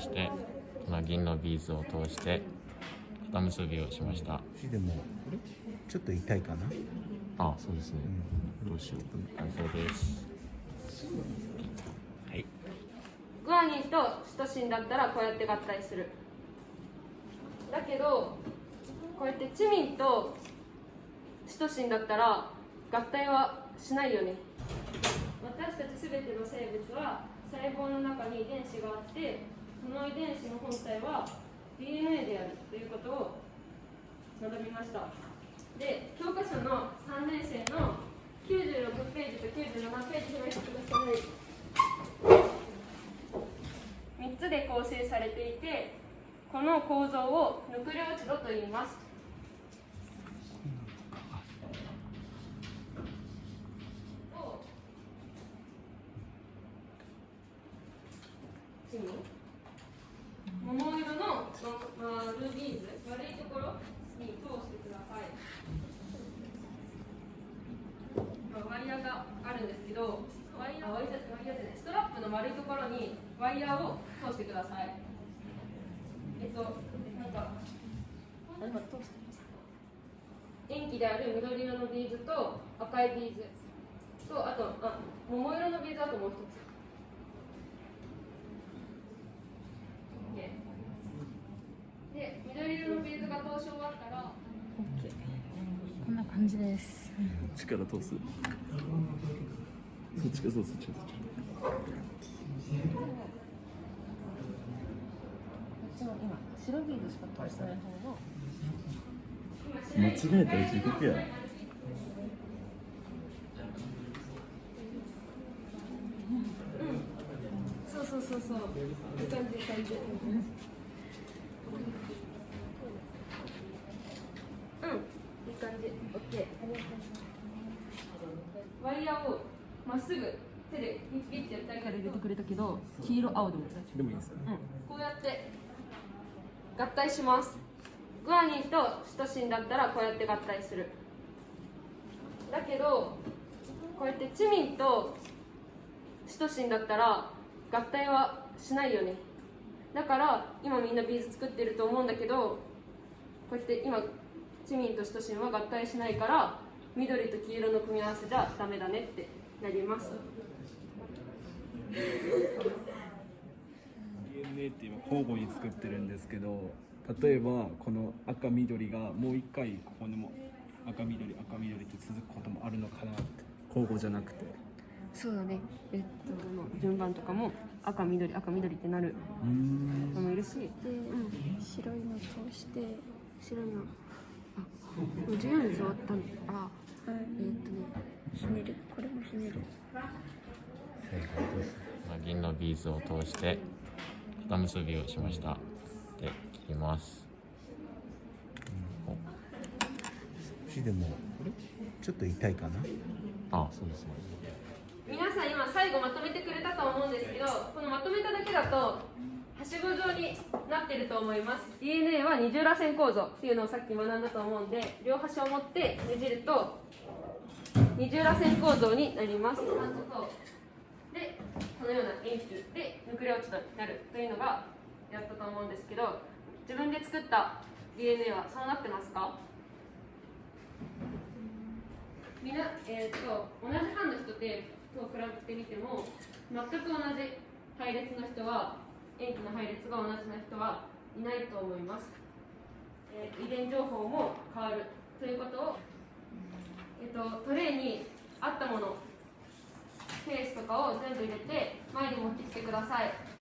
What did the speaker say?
してこの銀のビーズを通して肩結びをしました。でもちょっと痛いかな？あそうですね、どうしよう。完成です。はい。グアニンとシトシンだったらこうやって合体する。だけどこうやってチミンとシトシンだったら合体はしないよね。私たち全ての生物は細胞の中に遺伝子があってその遺伝子の本体は DNA であるということを学びました。で教科書の3年生の96ページと97ページにしてください3つで構成されていてこの構造をヌクレオチドと言います。桃色の丸ビーズ丸いところに通してください。まあワイヤーがあるんですけどワイヤーワイヤーワイヤーじゃないストラップの丸いところにワイヤーを通してください。えっとなんか塩基である緑色のビーズと赤いビーズとあとあ桃色のビーズあともう一つ OK で緑色のビーズが通し終わったらこんな感じです。力通す？そっちかそうそっちか今白ビーズしか通してない方の間違えたら地獄やそうそうそうそう。いい感じいい感じうんいい感じ OK ワイヤーをまっすぐ手でピッピッてやったりから入れてくれたけど黄色青でも大丈夫でもいいですよ。うん、こうやって合体します。グアニンとシトシンだったらこうやって合体する。だけどこうやってチミンとシトシンだったら合体はしないよね。だから今みんなビーズ作ってると思うんだけどこうやって今チミンとシトシンは合体しないから緑と黄色の組み合わせじゃダメだねってなります。DNA って今交互に作ってるんですけど例えばこの赤緑がもう一回ここにも赤緑赤緑って続くこともあるのかなって交互じゃなくて。そうだね。えっとの順番とかも赤緑赤緑ってなるうーん。のもいるし。で、白いの通して白いのもう14日終わったんあえーっとねひねる。これもひねる。正解です。まあ銀のビーズを通して肩結びをしました。で切ります。しでもちょっと痛いかな？あそうです。ね皆さん今最後まとめてくれたと思うんですけどこのまとめただけだとはしご状になってると思います。DNA は二重らせん構造っていうのをさっき学んだと思うんで両端を持ってねじると二重らせん構造になります。でこのような円球でヌクレオチドになるというのがやったと思うんですけど自分で作った DNA はそうなってますか？みな、えー、と同じ班の人でと比べてみても全く同じ配列の人は塩基の配列が同じな人はいないと思います、えー遺伝情報も変わるということを、えー、とトレーにあったものケースとかを全部入れて前に持ってきてください。